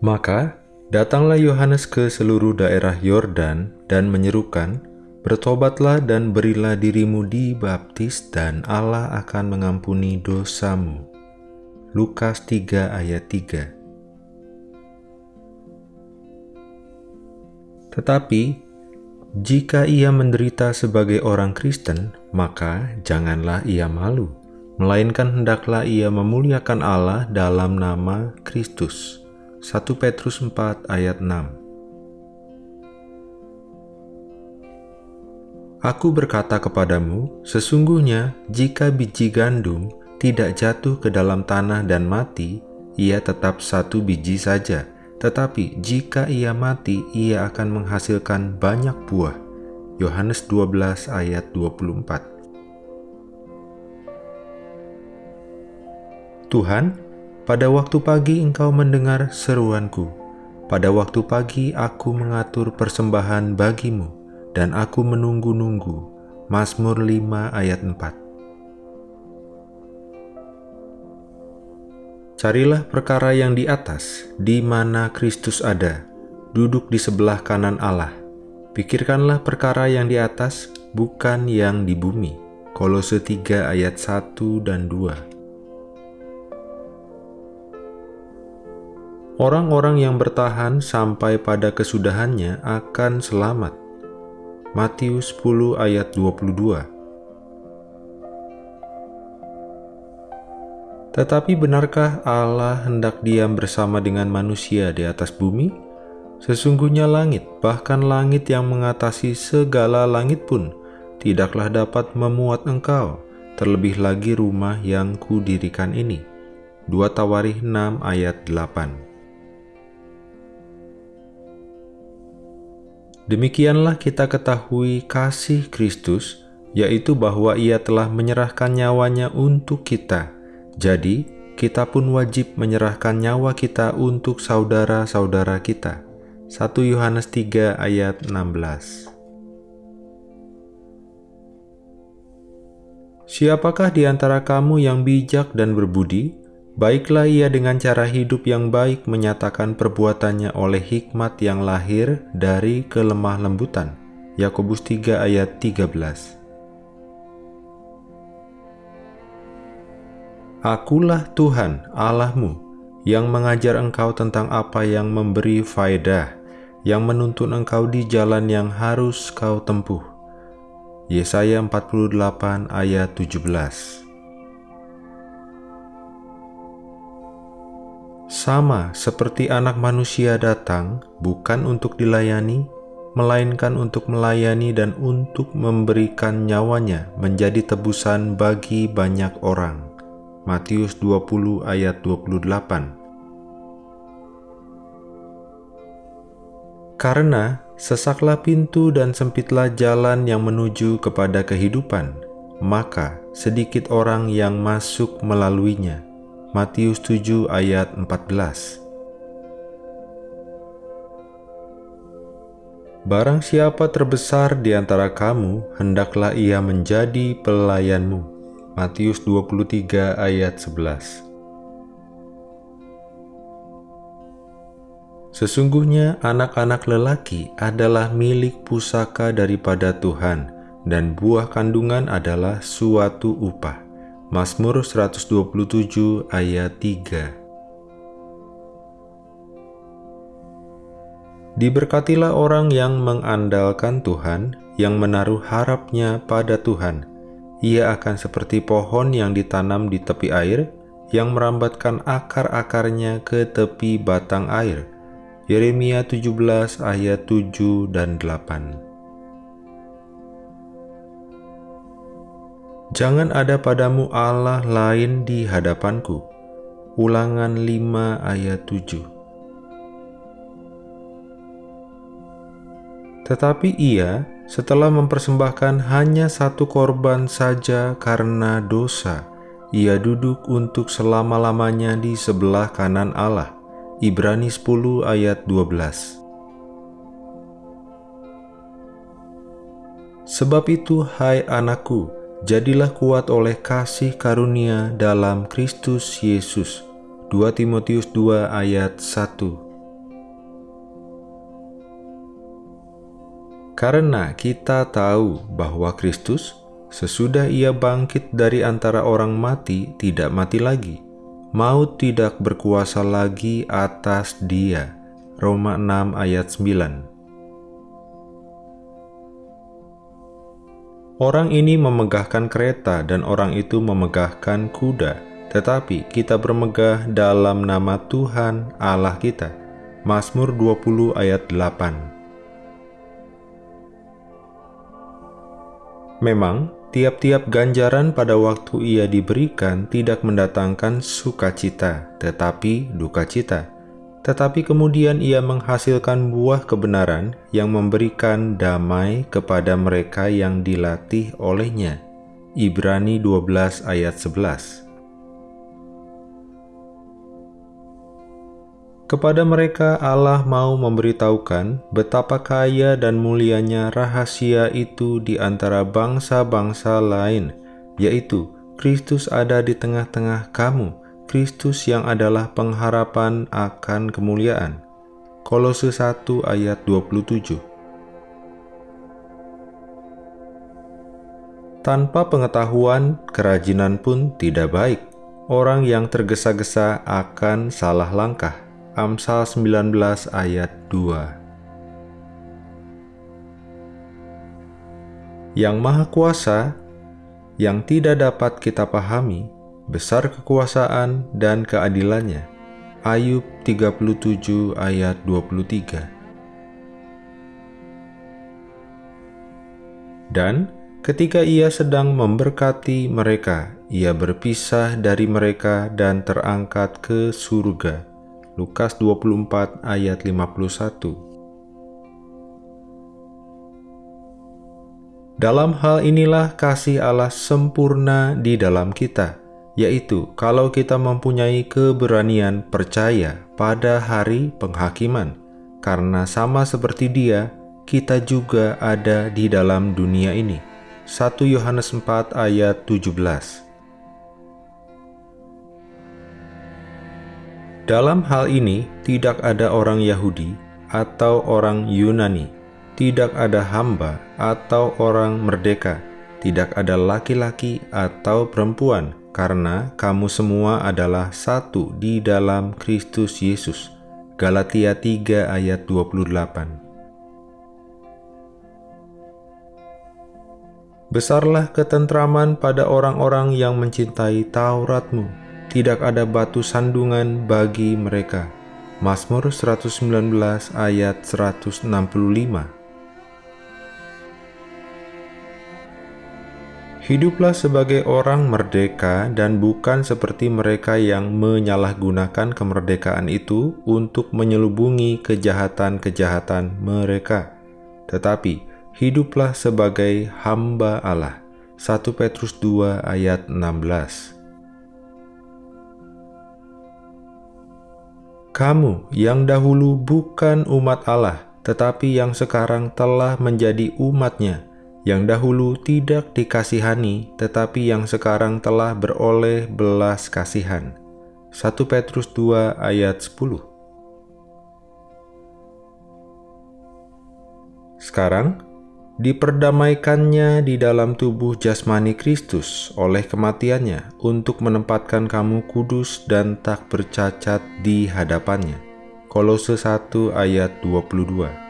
Maka datanglah Yohanes ke seluruh daerah Yordan dan menyerukan, Bertobatlah dan berilah dirimu dibaptis dan Allah akan mengampuni dosamu. Lukas 3 ayat 3 Tetapi, jika ia menderita sebagai orang Kristen, maka janganlah ia malu, melainkan hendaklah ia memuliakan Allah dalam nama Kristus. 1 Petrus 4 ayat 6 Aku berkata kepadamu, sesungguhnya jika biji gandum tidak jatuh ke dalam tanah dan mati, ia tetap satu biji saja. Tetapi jika ia mati, ia akan menghasilkan banyak buah. Yohanes 12 ayat 24 Tuhan, pada waktu pagi engkau mendengar seruanku. Pada waktu pagi aku mengatur persembahan bagimu dan aku menunggu-nunggu. Mazmur 5 ayat 4 Carilah perkara yang di atas, di mana Kristus ada, duduk di sebelah kanan Allah. Pikirkanlah perkara yang di atas, bukan yang di bumi. Kolose 3 ayat 1 dan 2 Orang-orang yang bertahan sampai pada kesudahannya akan selamat. Matius 10 ayat 22 Tetapi benarkah Allah hendak diam bersama dengan manusia di atas bumi? Sesungguhnya langit, bahkan langit yang mengatasi segala langit pun, tidaklah dapat memuat engkau, terlebih lagi rumah yang kudirikan ini. 2 Tawarikh 6 ayat 8 Demikianlah kita ketahui kasih Kristus, yaitu bahwa ia telah menyerahkan nyawanya untuk kita. Jadi, kita pun wajib menyerahkan nyawa kita untuk saudara-saudara kita. 1 Yohanes 3 ayat 16 Siapakah di antara kamu yang bijak dan berbudi? Baiklah ia dengan cara hidup yang baik menyatakan perbuatannya oleh hikmat yang lahir dari kelemah lembutan. Yakobus 3 ayat 13 Akulah Tuhan Allahmu yang mengajar engkau tentang apa yang memberi faedah, yang menuntun engkau di jalan yang harus kau tempuh. Yesaya 48 ayat 17 sama seperti anak manusia datang bukan untuk dilayani, melainkan untuk melayani dan untuk memberikan nyawanya menjadi tebusan bagi banyak orang. Matius 20 ayat 28 Karena sesaklah pintu dan sempitlah jalan yang menuju kepada kehidupan, maka sedikit orang yang masuk melaluinya. Matius 7 ayat 14 Barang siapa terbesar di antara kamu, hendaklah ia menjadi pelayanmu. Matius 23 ayat 11 Sesungguhnya anak-anak lelaki adalah milik pusaka daripada Tuhan, dan buah kandungan adalah suatu upah. Mazmur 127 ayat 3 Diberkatilah orang yang mengandalkan Tuhan, yang menaruh harapnya pada Tuhan. Ia akan seperti pohon yang ditanam di tepi air, yang merambatkan akar-akarnya ke tepi batang air. Yeremia 17 ayat 7 dan 8 Jangan ada padamu Allah lain di hadapanku. Ulangan 5 ayat 7 Tetapi ia setelah mempersembahkan hanya satu korban saja karena dosa, ia duduk untuk selama-lamanya di sebelah kanan Allah. Ibrani 10 ayat 12 Sebab itu, hai anakku, jadilah kuat oleh kasih karunia dalam Kristus Yesus. 2 Timotius 2 ayat 1 Karena kita tahu bahwa Kristus, sesudah ia bangkit dari antara orang mati, tidak mati lagi. Maut tidak berkuasa lagi atas dia. Roma 6 ayat 9 Orang ini memegahkan kereta dan orang itu memegahkan kuda, tetapi kita bermegah dalam nama Tuhan Allah kita. Mazmur 20 ayat 8 Memang, tiap-tiap ganjaran pada waktu ia diberikan tidak mendatangkan sukacita, tetapi duka cita tetapi kemudian ia menghasilkan buah kebenaran yang memberikan damai kepada mereka yang dilatih olehnya. Ibrani 12 ayat 11 Kepada mereka Allah mau memberitahukan betapa kaya dan mulianya rahasia itu di antara bangsa-bangsa lain, yaitu Kristus ada di tengah-tengah kamu, Kristus yang adalah pengharapan akan kemuliaan. Kolose 1 ayat 27 Tanpa pengetahuan, kerajinan pun tidak baik. Orang yang tergesa-gesa akan salah langkah. Amsal 19 ayat 2 Yang Maha Kuasa, yang tidak dapat kita pahami, besar kekuasaan dan keadilannya. Ayub 37 ayat 23 Dan ketika ia sedang memberkati mereka, ia berpisah dari mereka dan terangkat ke surga. Lukas 24 ayat 51 Dalam hal inilah kasih Allah sempurna di dalam kita, yaitu kalau kita mempunyai keberanian percaya pada hari penghakiman, karena sama seperti Dia, kita juga ada di dalam dunia ini. 1 Yohanes 4 ayat 17 Dalam hal ini, tidak ada orang Yahudi atau orang Yunani, tidak ada hamba atau orang merdeka, tidak ada laki-laki atau perempuan, karena kamu semua adalah satu di dalam Kristus Yesus. Galatia 3 ayat 28 Besarlah ketentraman pada orang-orang yang mencintai Tauratmu. Tidak ada batu sandungan bagi mereka. Mazmur 119 ayat 165 Hiduplah sebagai orang merdeka dan bukan seperti mereka yang menyalahgunakan kemerdekaan itu untuk menyelubungi kejahatan-kejahatan mereka. Tetapi, hiduplah sebagai hamba Allah. 1 Petrus 2 ayat 16 Kamu yang dahulu bukan umat Allah, tetapi yang sekarang telah menjadi umatnya, yang dahulu tidak dikasihani, tetapi yang sekarang telah beroleh belas kasihan. 1 Petrus 2 ayat 10 Sekarang, diperdamaikannya di dalam tubuh jasmani Kristus oleh kematiannya untuk menempatkan kamu kudus dan tak bercacat di hadapannya. Kolose 1 ayat 22